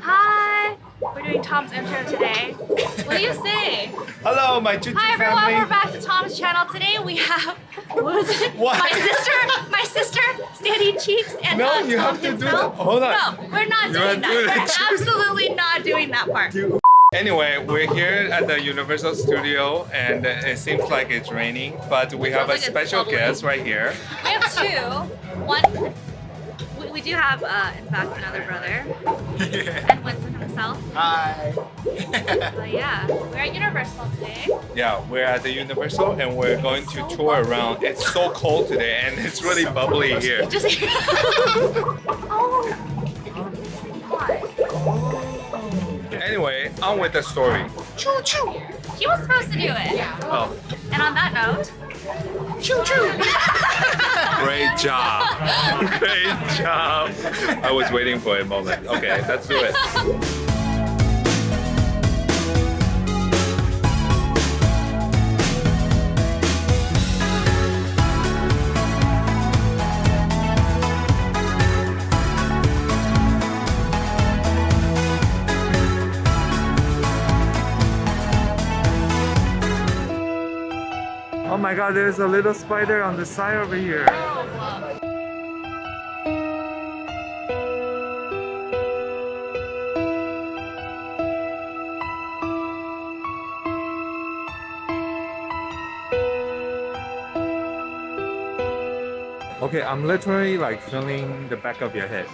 Hi! We're doing Tom's intro today. What do you say? Hello, my Choo Hi everyone, family. we're back to Tom's channel. Today we have what was it? What? My sister, my sister, Standing Cheeks, and No, uh, you Tom have to do himself. that. Hold on. No, we're not You doing are doing that. it. We're absolutely not doing that part. Anyway, we're here at the Universal Studio and it seems like it's raining, but we have a like special guest right here. We have two. One, we, do have, uh, in fact, another brother, and Winston himself. Hi. But yeah, we're at Universal today. Yeah, we're at the Universal and we're going to tour around. It's so cold today and it's really bubbly here. Just oh, Anyway, on with the story. choo choo. He was supposed to do it. Oh, And on that note, choo choo. great job. Great job. I was waiting for a moment. Okay, let's do it. God, there's a little spider on the side over here. Okay, I'm literally like feeling the back of your head.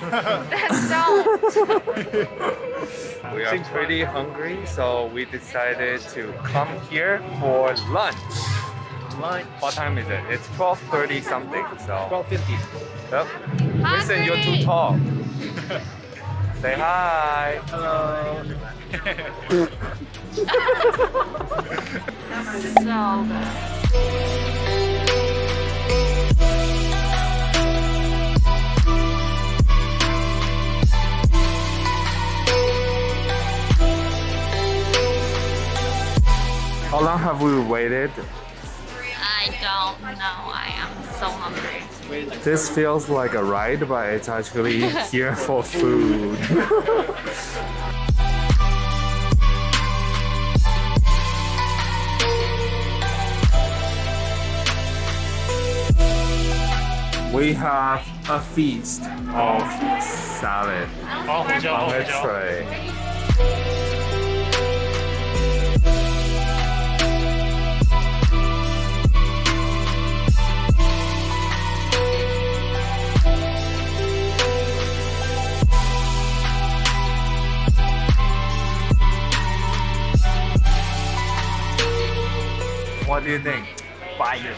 We are pretty hungry, so we decided to come here for lunch. Lunch. What time is it? It's 12.30 something, so... 1250. Yep. Listen, you're too tall. Say hi. Hello. so good. How long have we waited? I don't know. I am so hungry. This feels like a ride, but it's actually here for food. we have a feast of salad on a tray. What do you think? Fire.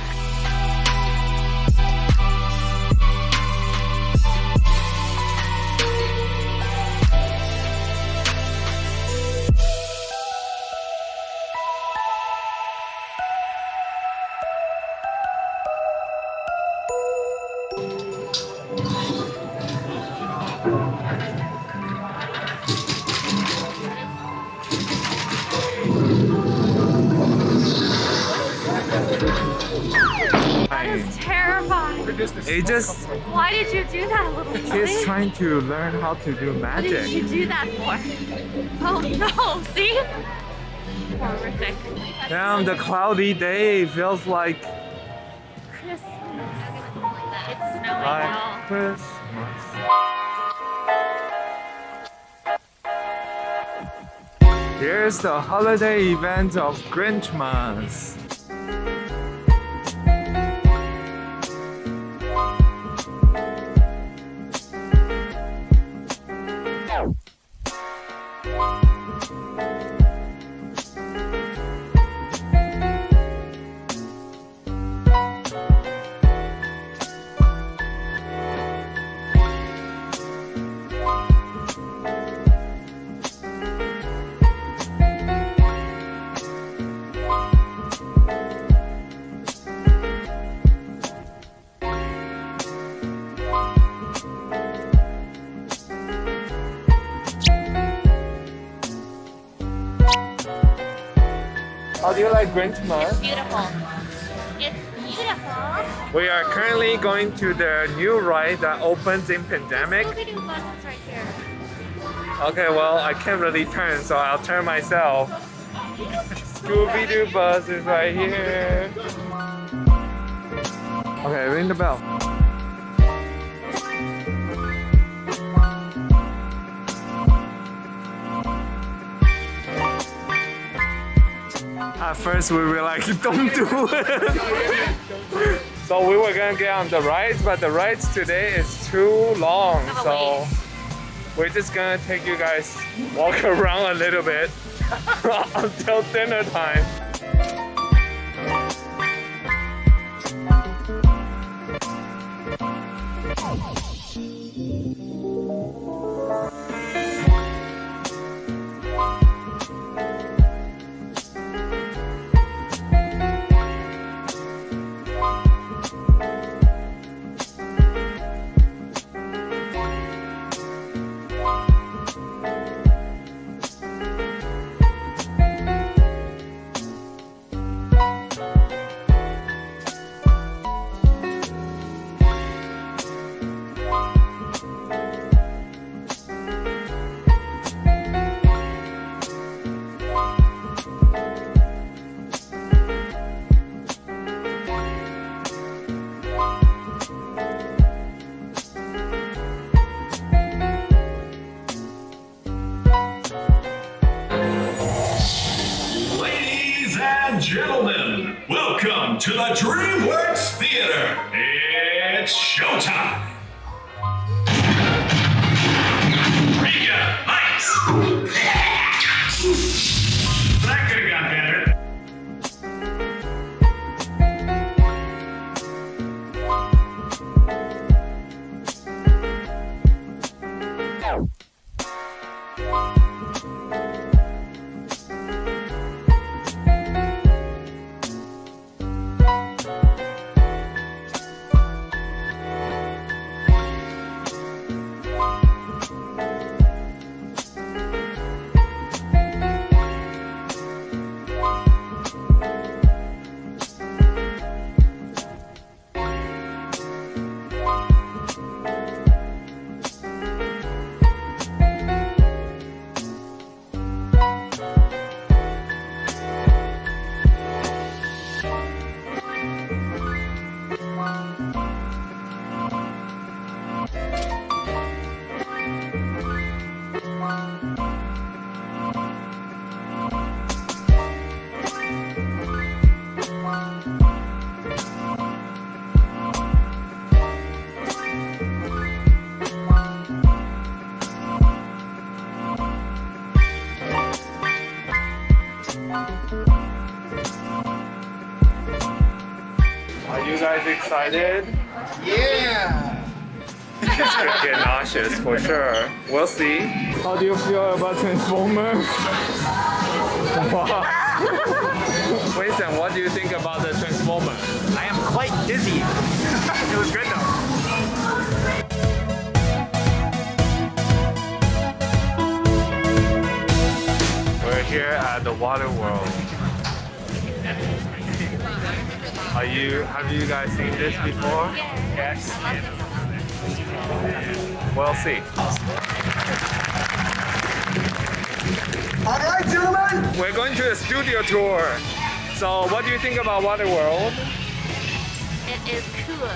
It just Why did you do that, little boy? he's trying to learn how to do magic. What did you do that for? Oh no, see? Horrific. Damn, the cloudy day feels like Christmas. It's snowing like now. Christmas. Here's the holiday event of Grinchmas. How do you like Grinchmas? Beautiful. It's beautiful. We are currently going to the new ride that opens in pandemic. Scooby-Doo buses right here. Okay, well, I can't really turn, so I'll turn myself. Scooby Doo bus is right here. Okay, ring the bell. At first, we were like, don't do it. so we were gonna get on the rides, but the rides today is too long. Have a So we're just gonna take you guys walk around a little bit until dinner time. Excited? Yeah. It's gonna get nauseous for sure. We'll see. How do you feel about Transformers? Wow. Winston, what do you think about the Transformers? I am quite dizzy. it was good though. We're here at the Water World. Are you? Have you guys seen this before? Yes. We'll see. All right, gentlemen. We're going to a studio tour. So, what do you think about Water World? It is cool.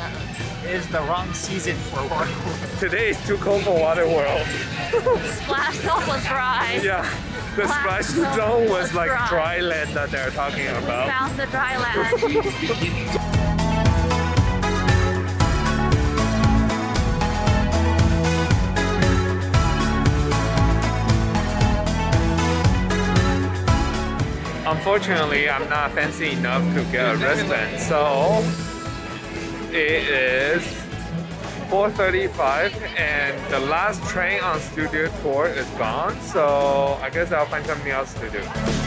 It is the wrong season for Water World. Today is too cold for Water World. Splash Zone was dry. Yeah, the splash zone was like dry. dry land that they're talking about. Found the dry land. Unfortunately, I'm not fancy enough to get a wristband, so it is 4.35 and the last train on studio tour is gone, so I guess I'll find something else to do.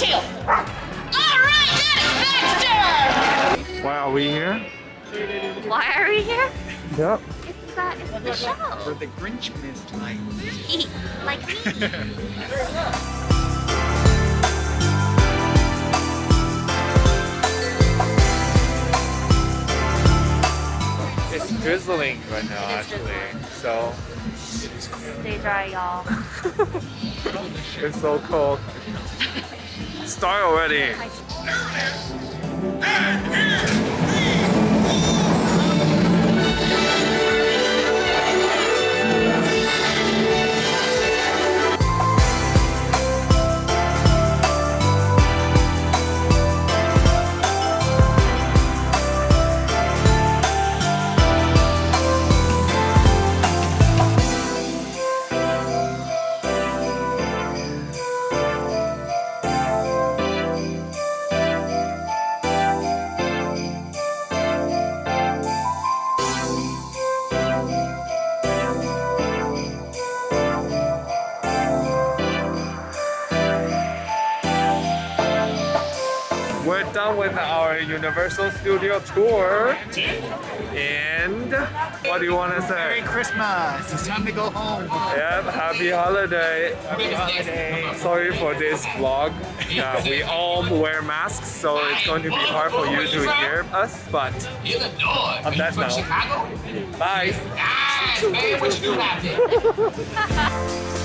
Get tail. All right, that is Baxter. Why are we here? Why are we here? Yep. It's, uh, it's the show. For the Grinch missed like like me. It's drizzling right now, actually. So Stay dry, y'all. it's so cold. Start already. Universal Studio tour. And what do you want to say? Merry? Christmas. It's time to go home. Yep, happy holiday. Happy holiday. Sorry for this vlog. Yeah, we all wear masks, so it's going to be hard for you to hear us. But Illinois. I'm back From now. Chicago? bye. Nice, man. What you do out there?